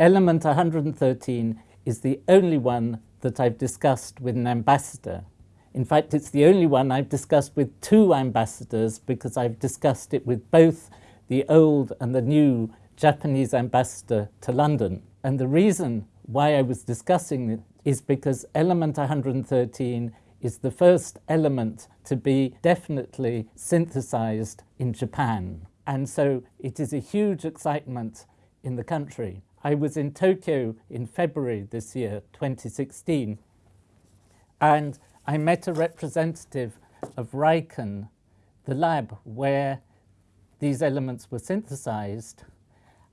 Element 113 is the only one that I've discussed with an ambassador. In fact, it's the only one I've discussed with two ambassadors because I've discussed it with both the old and the new Japanese ambassador to London. And the reason why I was discussing it is because element 113 is the first element to be definitely synthesized in Japan. And so it is a huge excitement in the country. I was in Tokyo in February this year, 2016, and I met a representative of RIKEN, the lab where these elements were synthesized,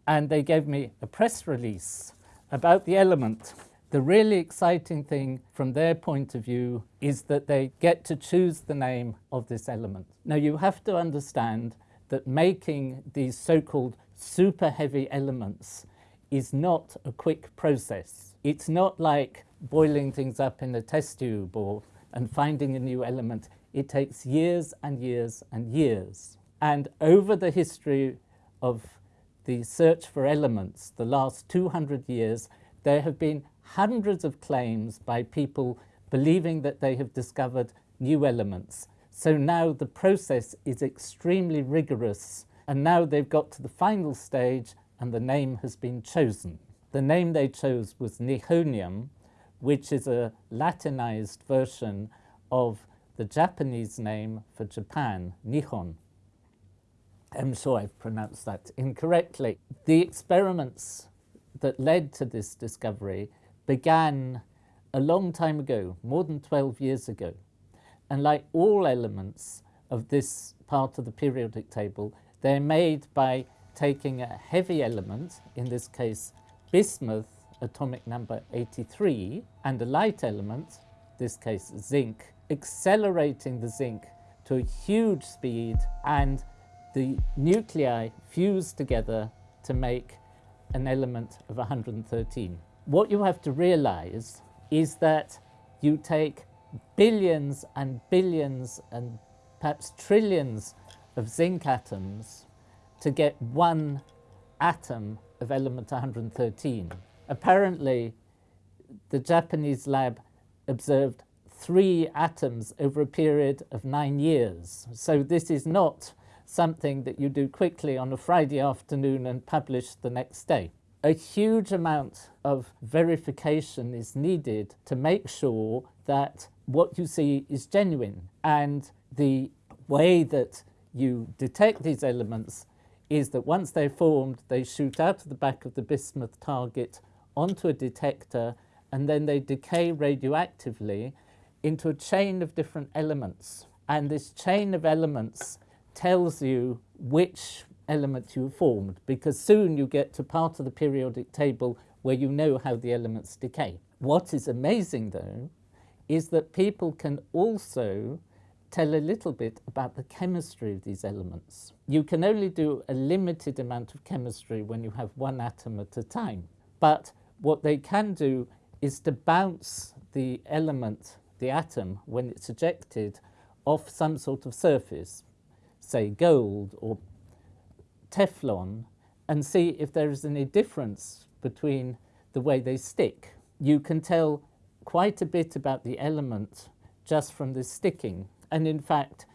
and they gave me a press release about the element. The really exciting thing from their point of view is that they get to choose the name of this element. Now you have to understand that making these so-called super heavy elements is not a quick process. It's not like boiling things up in a test tube or and finding a new element. It takes years and years and years. And over the history of the search for elements, the last 200 years, there have been hundreds of claims by people believing that they have discovered new elements. So now the process is extremely rigorous and now they've got to the final stage and the name has been chosen. The name they chose was Nihonium, which is a Latinized version of the Japanese name for Japan, Nihon. I'm sure I've pronounced that incorrectly. The experiments that led to this discovery began a long time ago, more than 12 years ago. And like all elements of this part of the periodic table, they're made by taking a heavy element, in this case bismuth, atomic number 83, and a light element, this case zinc, accelerating the zinc to a huge speed and the nuclei fuse together to make an element of 113. What you have to realize is that you take billions and billions and perhaps trillions of zinc atoms to get one atom of element 113. Apparently, the Japanese lab observed three atoms over a period of nine years. So this is not something that you do quickly on a Friday afternoon and publish the next day. A huge amount of verification is needed to make sure that what you see is genuine. And the way that you detect these elements is that once they're formed, they shoot out of the back of the bismuth target onto a detector and then they decay radioactively into a chain of different elements. And this chain of elements tells you which element you formed because soon you get to part of the periodic table where you know how the elements decay. What is amazing though is that people can also tell a little bit about the chemistry of these elements. You can only do a limited amount of chemistry when you have one atom at a time. But what they can do is to bounce the element, the atom, when it's ejected, off some sort of surface say gold or Teflon and see if there is any difference between the way they stick. You can tell quite a bit about the element just from the sticking. And in fact,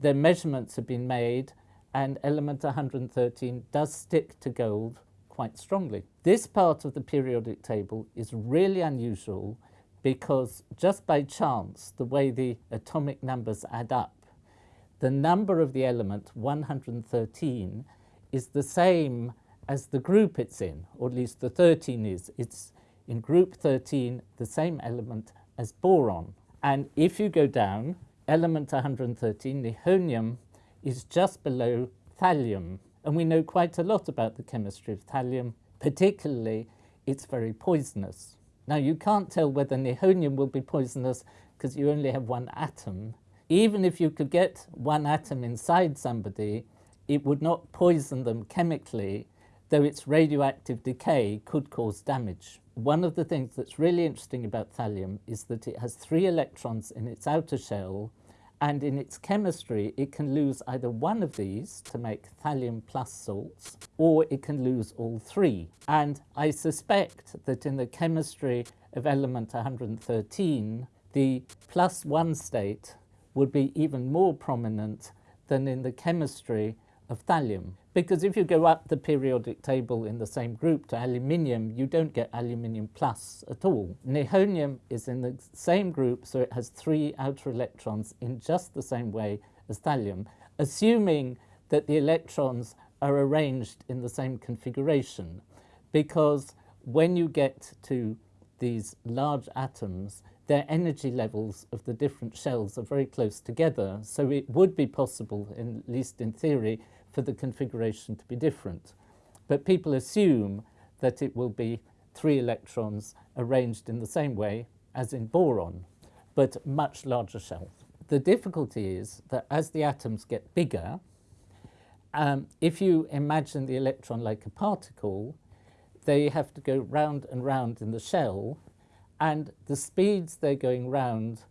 the measurements have been made and element 113 does stick to gold quite strongly. This part of the periodic table is really unusual because just by chance, the way the atomic numbers add up, the number of the element, 113, is the same as the group it's in, or at least the 13 is. It's in group 13, the same element as boron. And if you go down, element 113, nihonium, is just below thallium. And we know quite a lot about the chemistry of thallium, particularly it's very poisonous. Now you can't tell whether nihonium will be poisonous because you only have one atom even if you could get one atom inside somebody, it would not poison them chemically, though its radioactive decay could cause damage. One of the things that's really interesting about thallium is that it has three electrons in its outer shell And in its chemistry, it can lose either one of these to make thallium plus salts, or it can lose all three. And I suspect that in the chemistry of element 113, the plus one state would be even more prominent than in the chemistry of thallium. Because if you go up the periodic table in the same group to aluminium, you don't get aluminium plus at all. Nihonium is in the same group, so it has three outer electrons in just the same way as thallium, assuming that the electrons are arranged in the same configuration. Because when you get to these large atoms, their energy levels of the different shells are very close together, so it would be possible, at least in theory, for the configuration to be different. But people assume that it will be three electrons arranged in the same way as in boron, but much larger shells. The difficulty is that as the atoms get bigger, um, if you imagine the electron like a particle, they have to go round and round in the shell, and the speeds they're going round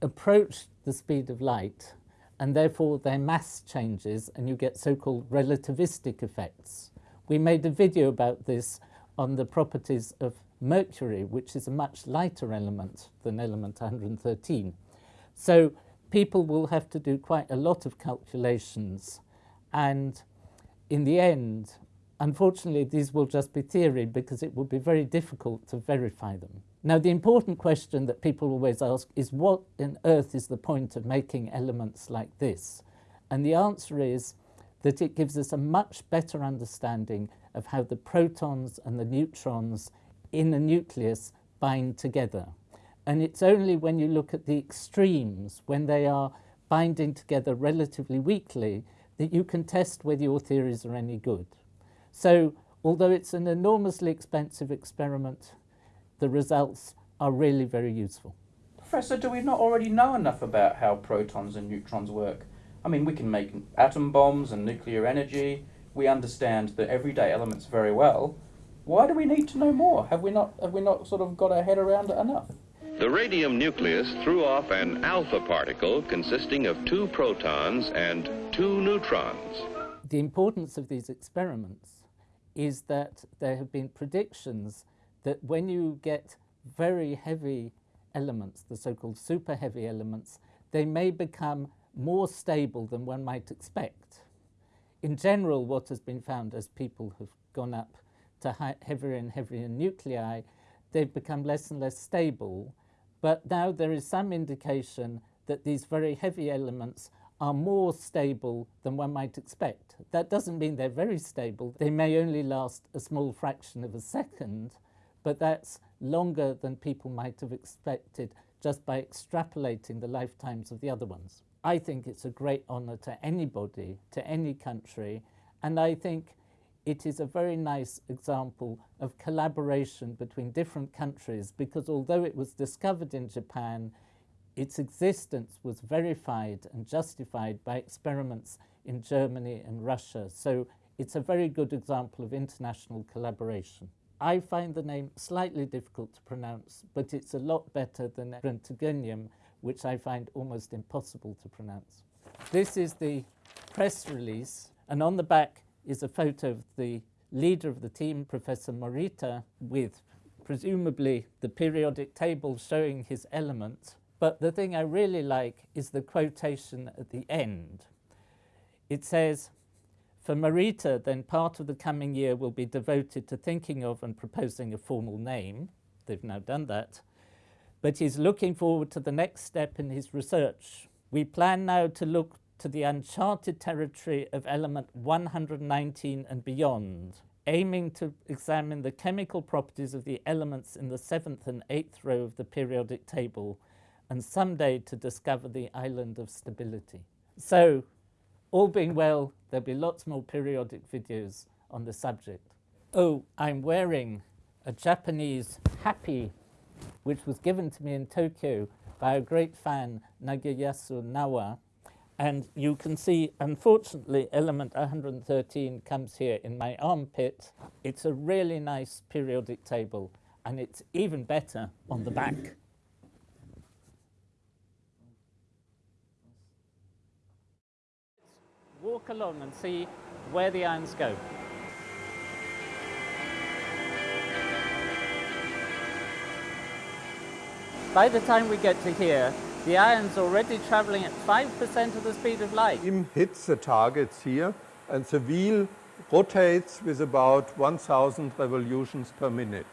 approach the speed of light and therefore their mass changes and you get so-called relativistic effects. We made a video about this on the properties of mercury, which is a much lighter element than element 113. So people will have to do quite a lot of calculations and in the end, unfortunately, these will just be theory because it will be very difficult to verify them. Now, the important question that people always ask is what on earth is the point of making elements like this? And the answer is that it gives us a much better understanding of how the protons and the neutrons in a nucleus bind together. And it's only when you look at the extremes, when they are binding together relatively weakly, that you can test whether your theories are any good. So, although it's an enormously expensive experiment, the results are really very useful. Professor, do we not already know enough about how protons and neutrons work? I mean, we can make atom bombs and nuclear energy. We understand the everyday elements very well. Why do we need to know more? Have we not, have we not sort of got our head around it enough? The radium nucleus threw off an alpha particle consisting of two protons and two neutrons. The importance of these experiments is that there have been predictions that when you get very heavy elements, the so-called super heavy elements, they may become more stable than one might expect. In general, what has been found as people have gone up to heavier and heavier nuclei, they've become less and less stable. But now there is some indication that these very heavy elements are more stable than one might expect. That doesn't mean they're very stable. They may only last a small fraction of a second, but that's longer than people might have expected just by extrapolating the lifetimes of the other ones. I think it's a great honour to anybody, to any country, and I think it is a very nice example of collaboration between different countries because although it was discovered in Japan, its existence was verified and justified by experiments in Germany and Russia. So it's a very good example of international collaboration. I find the name slightly difficult to pronounce, but it's a lot better than Brentagonium, which I find almost impossible to pronounce. This is the press release, and on the back is a photo of the leader of the team, Professor Morita, with presumably the periodic table showing his elements. But the thing I really like is the quotation at the end. It says, for Morita, then part of the coming year will be devoted to thinking of and proposing a formal name. They've now done that. But he's looking forward to the next step in his research. We plan now to look to the uncharted territory of element 119 and beyond, aiming to examine the chemical properties of the elements in the seventh and eighth row of the periodic table, and someday to discover the island of stability. So all being well, there'll be lots more periodic videos on the subject. Oh, I'm wearing a Japanese happi, which was given to me in Tokyo by a great fan, Nagayasu Nawa. And you can see, unfortunately, element 113 comes here in my armpit. It's a really nice periodic table, and it's even better on the back. Walk along and see where the ions go. By the time we get to here, the ion's already travelling at 5% of the speed of light. Beam hits the targets here and the wheel rotates with about 1000 revolutions per minute.